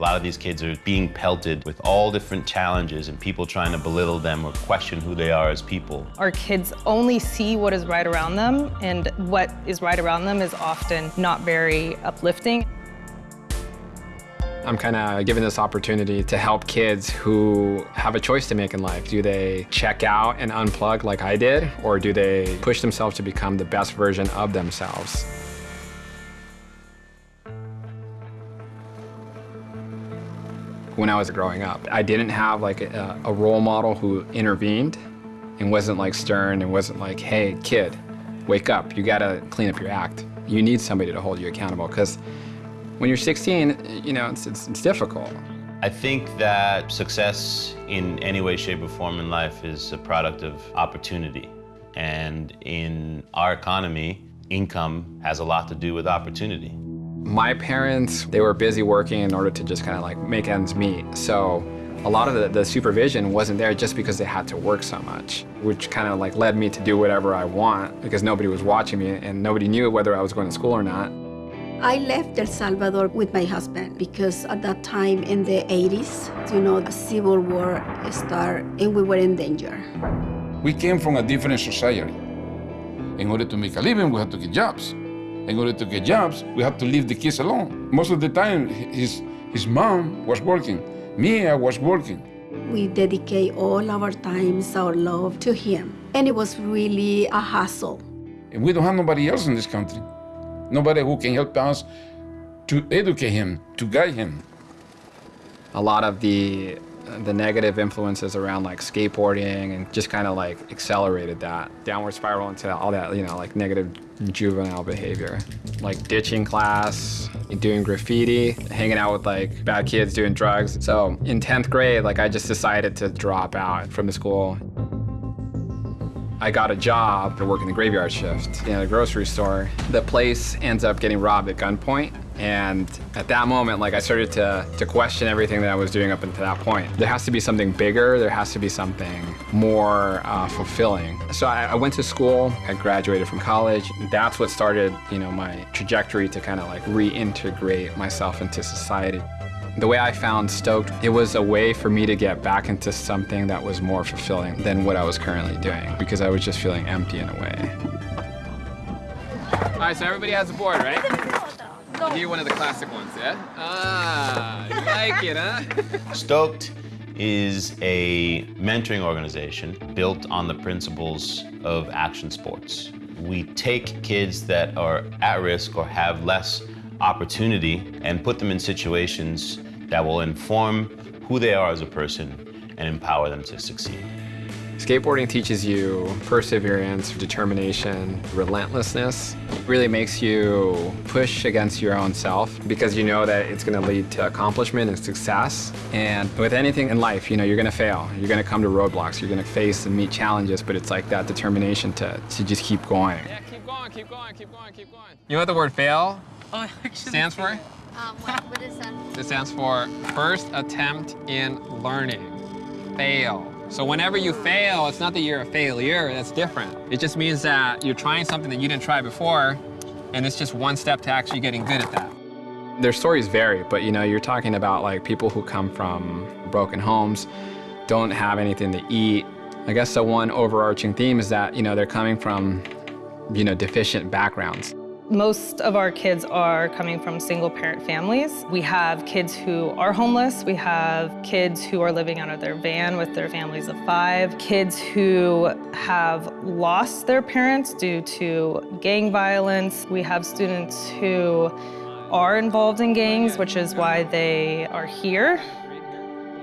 A lot of these kids are being pelted with all different challenges and people trying to belittle them or question who they are as people. Our kids only see what is right around them, and what is right around them is often not very uplifting. I'm kind of given this opportunity to help kids who have a choice to make in life. Do they check out and unplug like I did, or do they push themselves to become the best version of themselves? When I was growing up, I didn't have like a, a role model who intervened and wasn't like stern and wasn't like, hey, kid, wake up, you gotta clean up your act. You need somebody to hold you accountable because when you're 16, you know, it's, it's, it's difficult. I think that success in any way, shape, or form in life is a product of opportunity. And in our economy, income has a lot to do with opportunity. My parents, they were busy working in order to just kind of like make ends meet. So a lot of the, the, supervision wasn't there just because they had to work so much, which kind of like led me to do whatever I want because nobody was watching me and nobody knew whether I was going to school or not. I left El Salvador with my husband because at that time in the 80s, you know, the civil war started and we were in danger. We came from a different society. In order to make a living, we had to get jobs. In order to get jobs, we had to leave the kids alone. Most of the time, his, his mom was working. Me, I was working. We dedicate all our times, our love to him. And it was really a hassle. And we don't have nobody else in this country nobody who can help us to educate him, to guide him. A lot of the the negative influences around like skateboarding and just kind of like accelerated that downward spiral into all that, you know, like negative juvenile behavior. Like ditching class, doing graffiti, hanging out with like bad kids doing drugs. So in 10th grade, like I just decided to drop out from the school. I got a job to work in the graveyard shift in a grocery store. The place ends up getting robbed at gunpoint. And at that moment, like I started to, to question everything that I was doing up until that point. There has to be something bigger. There has to be something more uh, fulfilling. So I, I, went to school. I graduated from college. That's what started, you know, my trajectory to kind of like reintegrate myself into society. The way I found Stoked, it was a way for me to get back into something that was more fulfilling than what I was currently doing because I was just feeling empty in a way. All right, so everybody has a board, right? I'll give you one of the classic ones, yeah? Ah, you like it, huh? Stoked is a mentoring organization built on the principles of action sports. We take kids that are at risk or have less opportunity and put them in situations that will inform who they are as a person and empower them to succeed. Skateboarding teaches you perseverance, determination, relentlessness. It really makes you push against your own self because you know that it's going to lead to accomplishment and success. And with anything in life, you know, you're going to fail. You're going to come to roadblocks. You're going to face and meet challenges, but it's like that determination to, to just keep going. Yeah, keep going, keep going, keep going, keep going. You know what the word fail Oh, stands for? Um, what, what is that? It stands for first attempt in learning. Fail. So whenever you fail, it's not that you're a failure, that's different. It just means that you're trying something that you didn't try before, and it's just one step to actually getting good at that. Their stories vary, but you know, you're talking about like people who come from broken homes, don't have anything to eat. I guess the one overarching theme is that, you know, they're coming from, you know, deficient backgrounds. Most of our kids are coming from single parent families. We have kids who are homeless. We have kids who are living out of their van with their families of five. Kids who have lost their parents due to gang violence. We have students who are involved in gangs, which is why they are here.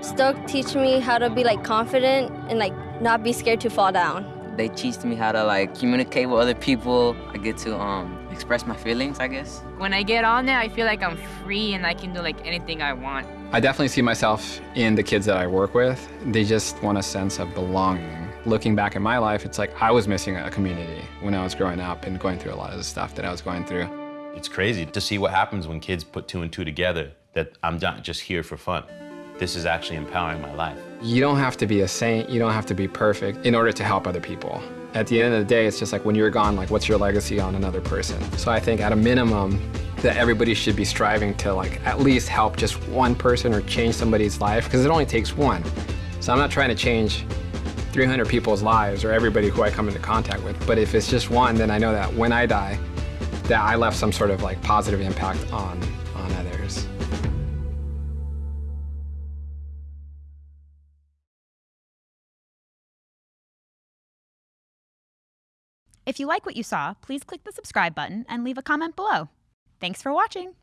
Stoke teach me how to be like confident and like not be scared to fall down. They teach me how to like communicate with other people. I get to um express my feelings, I guess. When I get on there, I feel like I'm free and I can do like anything I want. I definitely see myself in the kids that I work with. They just want a sense of belonging. Looking back at my life, it's like I was missing a community when I was growing up and going through a lot of the stuff that I was going through. It's crazy to see what happens when kids put two and two together, that I'm not just here for fun. This is actually empowering my life. You don't have to be a saint, you don't have to be perfect in order to help other people. At the end of the day, it's just like when you're gone, like what's your legacy on another person? So I think at a minimum, that everybody should be striving to like at least help just one person or change somebody's life because it only takes one. So I'm not trying to change 300 people's lives or everybody who I come into contact with, but if it's just one, then I know that when I die, that I left some sort of like positive impact on If you like what you saw, please click the subscribe button and leave a comment below. Thanks for watching!